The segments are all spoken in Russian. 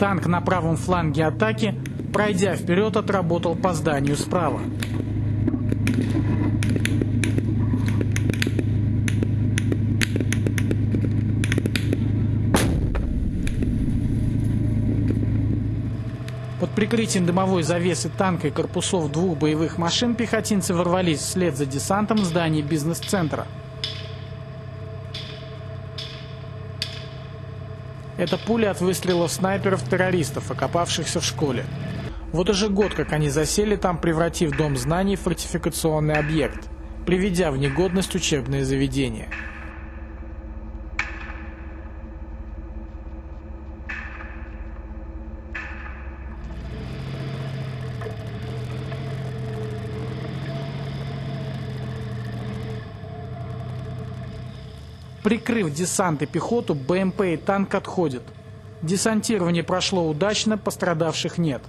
Танк на правом фланге атаки, пройдя вперед, отработал по зданию справа. Под прикрытием дымовой завесы танка и корпусов двух боевых машин пехотинцы ворвались вслед за десантом в здание бизнес-центра. Это пули от выстрелов снайперов-террористов, окопавшихся в школе. Вот уже год, как они засели там, превратив Дом знаний в фортификационный объект, приведя в негодность учебные заведения. Прикрыв десант и пехоту, БМП и танк отходят. Десантирование прошло удачно, пострадавших нет.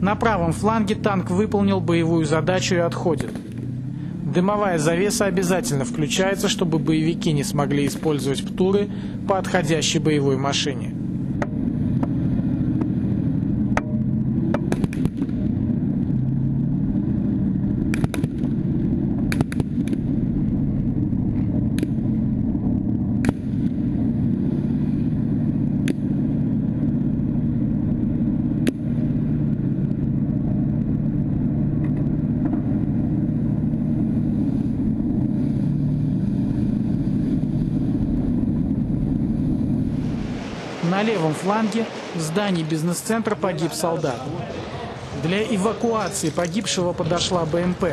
На правом фланге танк выполнил боевую задачу и отходит. Дымовая завеса обязательно включается, чтобы боевики не смогли использовать ПТУРы по отходящей боевой машине. На левом фланге в здании бизнес-центра погиб солдат. Для эвакуации погибшего подошла БМП.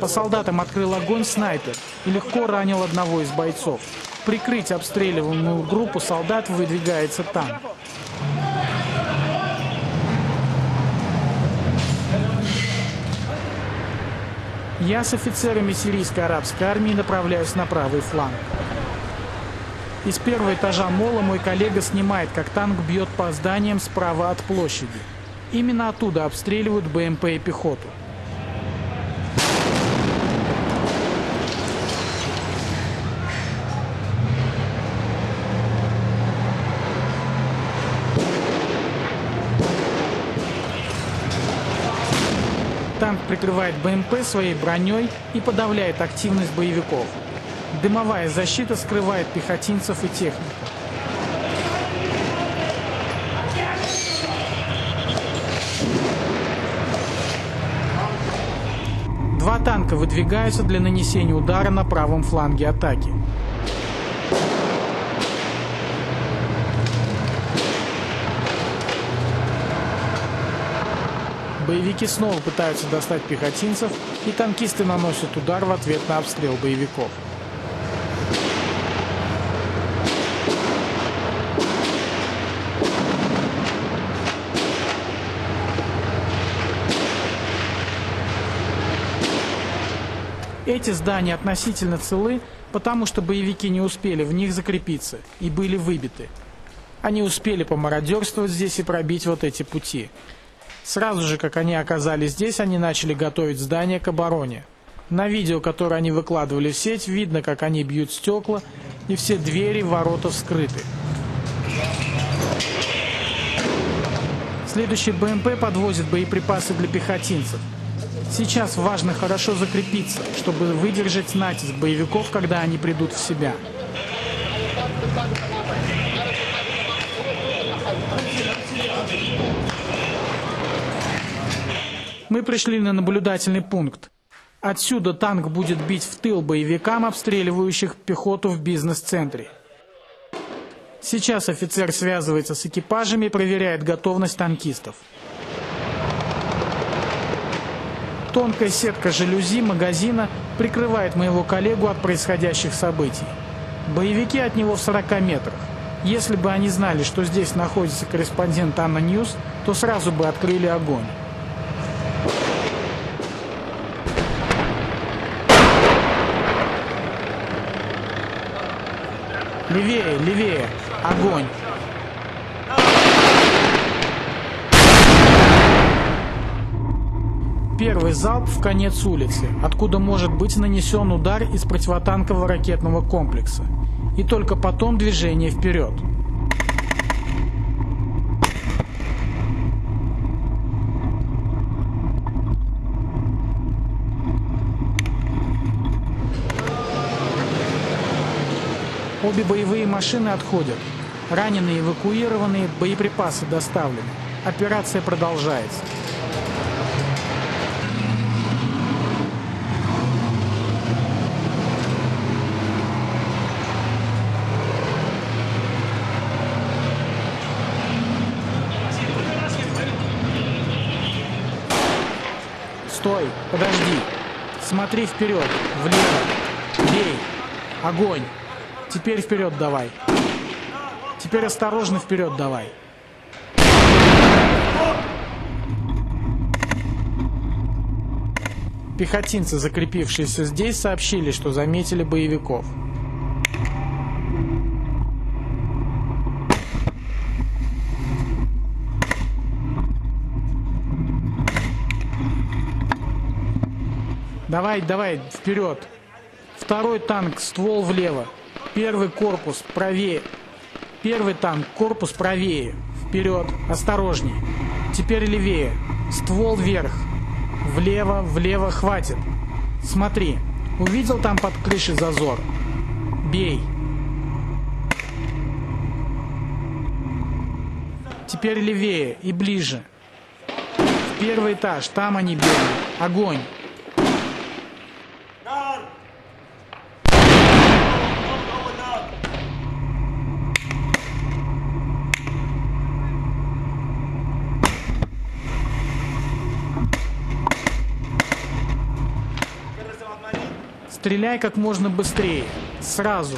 По солдатам открыл огонь снайпер и легко ранил одного из бойцов. Прикрыть обстреливаемую группу солдат выдвигается танк. Я с офицерами сирийской арабской армии направляюсь на правый фланг. Из первого этажа мола мой коллега снимает, как танк бьет по зданиям справа от площади. Именно оттуда обстреливают БМП и пехоту. Танк прикрывает БМП своей броней и подавляет активность боевиков. Дымовая защита скрывает пехотинцев и технику. Два танка выдвигаются для нанесения удара на правом фланге атаки. Боевики снова пытаются достать пехотинцев, и танкисты наносят удар в ответ на обстрел боевиков. Эти здания относительно целы, потому что боевики не успели в них закрепиться и были выбиты. Они успели помародерствовать здесь и пробить вот эти пути. Сразу же, как они оказались здесь, они начали готовить здание к обороне. На видео, которое они выкладывали в сеть, видно, как они бьют стекла, и все двери, ворота вскрыты. Следующий БМП подвозит боеприпасы для пехотинцев. Сейчас важно хорошо закрепиться, чтобы выдержать натиск боевиков, когда они придут в себя. Мы пришли на наблюдательный пункт. Отсюда танк будет бить в тыл боевикам, обстреливающих пехоту в бизнес-центре. Сейчас офицер связывается с экипажами и проверяет готовность танкистов. Тонкая сетка жалюзи магазина прикрывает моего коллегу от происходящих событий. Боевики от него в 40 метрах. Если бы они знали, что здесь находится корреспондент Анна Ньюс, то сразу бы открыли огонь. Левее, левее. Огонь. Первый залп в конец улицы, откуда может быть нанесен удар из противотанкового ракетного комплекса. И только потом движение вперед. Обе боевые машины отходят. Раненые эвакуированы, боеприпасы доставлены. Операция продолжается. Стой, подожди. Смотри вперед, влево. Бей. Огонь. Теперь вперед давай. Теперь осторожно вперед давай. Пехотинцы, закрепившиеся здесь, сообщили, что заметили боевиков. Давай, давай, вперед. Второй танк, ствол влево. Первый корпус правее. Первый танк, корпус правее. Вперед, осторожней. Теперь левее. Ствол вверх. Влево, влево, хватит. Смотри, увидел там под крышей зазор? Бей. Теперь левее и ближе. В первый этаж, там они бегают. Огонь. Стреляй как можно быстрее. Сразу.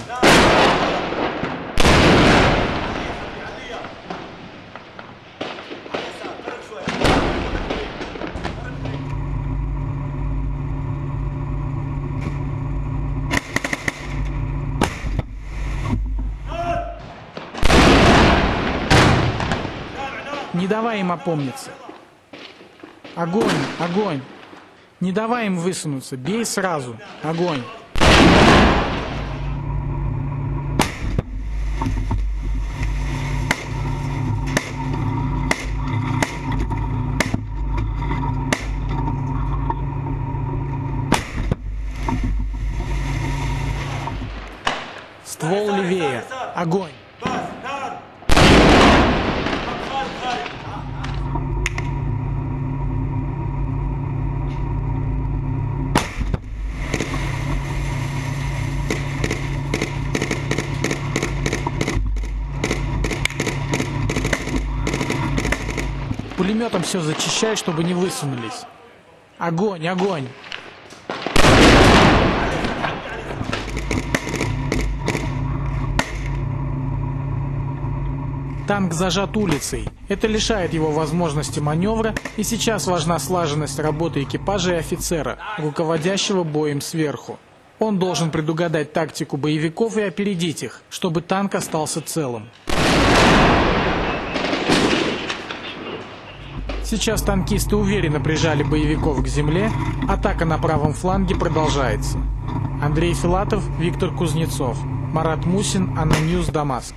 Не давай им опомниться. Огонь, огонь. Не давай им высунуться, бей сразу. Огонь. Ствол левее. Огонь. Пулеметом все зачищай, чтобы не высунулись. Огонь, огонь. Танк зажат улицей. Это лишает его возможности маневра, и сейчас важна слаженность работы экипажа и офицера, руководящего боем сверху. Он должен предугадать тактику боевиков и опередить их, чтобы танк остался целым. Сейчас танкисты уверенно прижали боевиков к земле. Атака на правом фланге продолжается. Андрей Филатов, Виктор Кузнецов, Марат Мусин, Аноньюз, Дамаск.